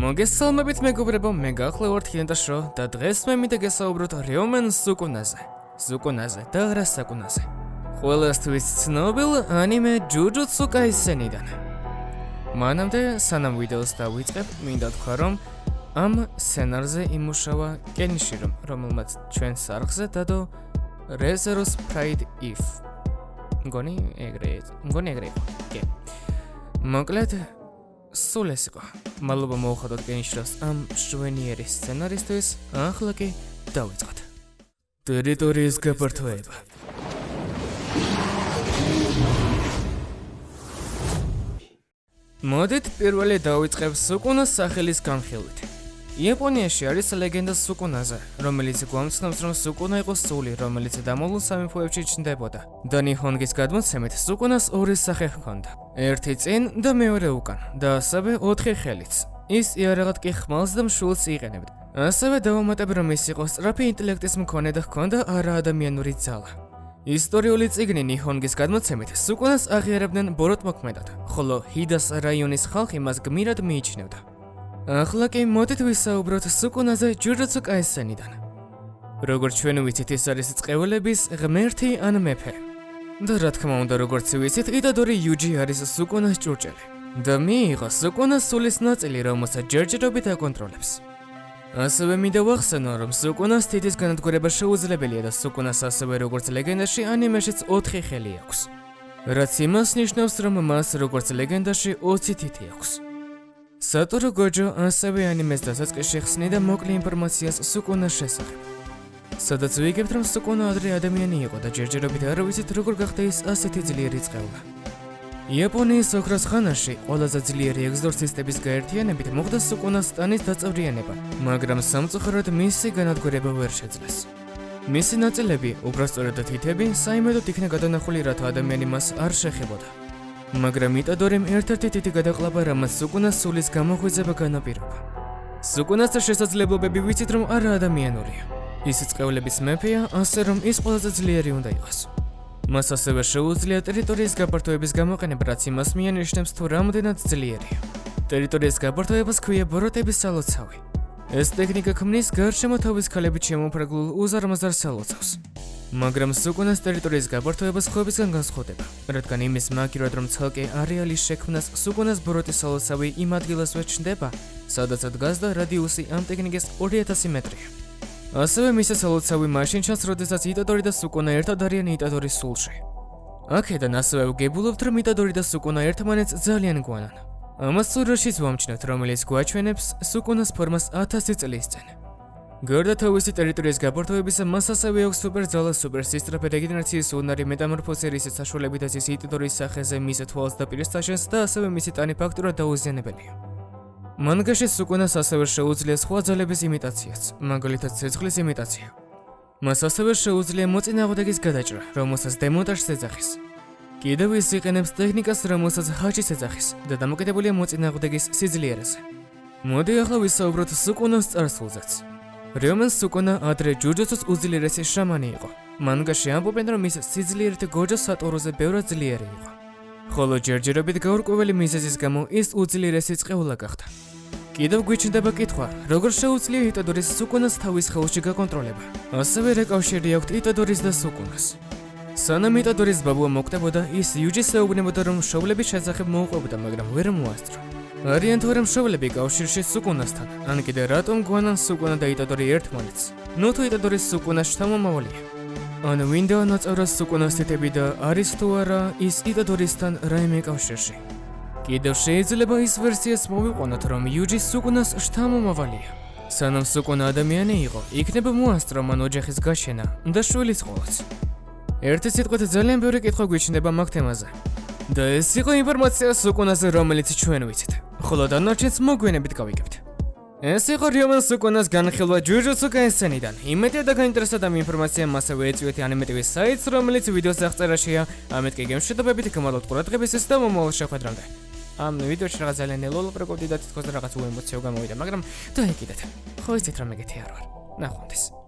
მოგესალმებით მეგობრებო, მე გახლავართ ჰინტაშო და დღეს მე მინდა გესაუბროთ რეომენ სუკუნაზე. სუკუნაზე და რა საკუნაზე. ყველასთვის ცნობილ ანიმე ჯუჯუტსუ კაისენიდან. მანამდე სანამ ვიდეოს დავიწყებ, მინდა თქვა რომ ამ სცენარზე იმუშავა კენიშირო, რომელმაც ჩვენ სარხზე დადო Reserus Pride If. გონი ეგრე, გონი ეგრე. კი. მოკლედ სულ ეს იყო. მადლობა მოუხადოთ გენშრას ამ შვენიერი სცენარისტის. ახლა კი დავიწყოთ. ტერიტორიის გაფართოება. მოდით პირველი დავიწყებ სუკუნას სახელის განხილვით. იაპონიაში არის ლეგენდა სუკუნაზე, რომელიც გვამცნობს, რომ სუკუნა იყო სული, რომელიც დამოლულ სამეფოებში ჩნდებოდა. და ნიჰონგის გადმოცემით, სუკუნას ორი სახე ჰქონდა. ერთი წინ და მეორე უკან, და ასევე ოთხი ხელიც. ის იარაღად კი ხმალს და მშულს იყენებდა. ასევე დავამატებ, რომ ის იყო სწრაფი ინტელექტის მქონე და ჰქონდა არაადამიანური ძალა. ისტორიული წიგნი ნიჰონგის გადმოცემით, სუკუნას აღიარებდნენ ბოროტმოქმედად, ხოლო ჰიდას რაიონის ხალხი მას გმირად მიიჩნევდა. ახლა კი მოდით ვისაუბროთ სუკუნაზე ჯუჯუტსუ კაისენიდან. როგორც ჩვენ ვიცით, ეს არის წყევლების ღმერთი ან მეფე. და რა თქმა უნდა, როგორც ვიცით, იტადორი იუჯი არის სუკუნას ჭურჭელი. და მიიღო სუკუნას სულის ნაწილი, რომელსაც ჯერჯერობით აკონტროლებს. ასევე მინდა ვახსენო, რომ სუკუნას თითის განადგურება შეუძლებელია და სუკუნას ასევე როგორც ლეგენდაში ანიმეშიც 4 ხელი აქვს. რაც იმას ნიშნავს, რომ მას როგორც ლეგენდაში 20 თითი აქვს. სატორო გოჯო ასევე ანიმეს დასაწყისში ხსნიდა მოკლე ინფორმაციას სუკუნას შესახებ. სადაც ვიგებთ, რომ სუკუნა ადრე ადამიანი იყო და ჯერჯერობით არ ვიცით როგორ გახდა ის ასეთი ძლიერი წყევლა. იაპონიის ოქროს ხანაში ყველაზე ძლიერი ეგზორცისტების გაერთიანებით მოხდა სუკუნას სტანის დაწევრიანება, მაგრამ სამწუხაროდ მისი განადგურება ვერ შეძლეს. მისი ნაწილები, უბრალოდ თითები, საიმედოდ იქნა გადანახული, რათა ადამიანი მას არ შეხებოდა. მაგრამ იტადორემ ერთ-ერთი თითი გადაყლაპა, რამაც სუკუნას სულის გამოღვიძება განაპირობა. სუკუნას შესაძლებლობები ვიცით, რომ არა ადამიანურია. ის წყევლების მეფეა, ასე რომ ის ყველაზე ძლიერი უნდა იყოს. მას ასევე შეუძლია ტერიტორიის გაფართოების გამოყენება, რაც იმას მიანიშნებს, თუ რამდენად ძლიერია. ტერიტორიის გაფართოებას ქვია ბოროტების სალოცავი. ეს ტექნიკა ქმნის გარშემო თავის ქალებით შემოფრაგლულ უზარმაზარ სალოცავს. მაგრამ სუკუნას ტერიტორიის გაფართოება ხობისგან განსხვავდება, რადგან იმის მაგირად რომ ცალკე არეალის შექმნას სუკუნას ბოროტის სალოცავი იმ ადგილასვე ჩნდება, სადაც დგას და რადიუსი ამ ტექნიკის 2000 მეტრია. ასევე მისი სალოცავი მაშინ ჩანს, როდესაც იტადორი და სუკუნა ერთად არიან იტადორის სულში. აქედან ასევე ვგებულობთ, რომ იტადორი და სუკუნა ერთმანეთს ძალიან გვანან. ამას სურაშიც ვამჩნევთ, რომელიც გვაჩვენებს სუკუნას ფორმას 1000 წლის წინ. გარდა თავისი ტერიტორიის გაფართოებისა, მას ასევე აქვს სუპერძალა სუპერსისტრაფე რეგენერაციის უნარი მეტამორფოზერის საშუალებითაც ის იტიდორის სახეზე მის თვალს და პირის საშენს და ასევე მისი ტანი ფაქტურად დაუზიანებელია. მანგაში სუკუნას ასევე შეუძლია სხვა ძალების იმიტაციაც, მაგალითად ცეცხლის იმიტაცია. მას ასევე შეუძლია მოწინააღმდეგის გადაჭრა, რომელსაც დემონტაჟს ეძახის. კიდევ ის იყენებს ტექნიკას, რომელსაც ჰაჩის ეძახის და დამოკიდებულია მოწინააღმდეგის სიძლიერეზე. მოდი ახლა ვისაუბროთ სუკუნას წარსულზეც. რიომენ სუკონა ადრე ჯუჯუცუს უძლიერესი შამანი იყო. მანგაში ამბობენ, რომ ის სიძლიერით გოჯა სატოროზე ბევრად ძლიერი იყო. ხოლო ჯერჯერობით გაურკვეველი მიზეზის გამო ის უძლიერესი წყევლა გახდა. კიდევ გვიჩნდება კითხვა, როგორ შეუძლია იტადორის სუკონას თავის ხელში გაკონტროლება? ასევე რეკავშირი აქვს იტადორის და სუკონას. სანამ იტადორის ბაბუა მოკვდებოდა, ის იუჯის ეუბნებოდა, რომ შოვლების შესახებ მოუყვებოდა, მაგრამ ვერ მოასწრო. არიან თუ რა მშობლები კავშირში სუკუნასთან? ან კიდე რატომ გვანან სუკუნა და იტადორი ერთმანეთს? ნუ თუ იტადორის სუკუნა შთამომავალია. ან ვინდა ნაწევრა სუკუნას თეთები და არის თუ არა ის იტადორისთან რაიმე კავშირში? კიდევ შეიძლება ის ვერსიას მოვიყვანოთ, რომ იუჯი სუკუნას შთამომავალია. სანამ სუკუნა ადამიანი იყო, იქნება მოასწრო მან ოჯახის გაშენა და შვილის ყოლაც. ერთი სიტყვით ძალიან ბევრი კითხვა გვიჩნდება მაგ თემაზე. და ეს იყო ინფორმაცია სუკუნაზე, რომელიც ჩვენ ვიცით. ხოლო დანარჩენს მოგვიანებით გავიგებთ. ეს იყო რიომან სუკუნას განხილვა ჯუჯუცუ კაისენიდან. იმედია და გაინტერესდა ამ ინფორმაციამ ასევე ეწვიეთ ანიმეტივის საიტს, რომელიც ვიდეოს აღწერაშია. ამეთ კი გემშვიდობებით გმადლობთ ყურადღებისთვის და მომავალ შეხვედრამდე. ამ ვიდეოში რაღაც ძალიან ელოლო პროკოდი და თითქოს რაღაც უემოციო გამოვიდა, მაგრამ დაიგიდეთ. ხო იცით რომ ეგეთი არ ვარ. ნახვამდის.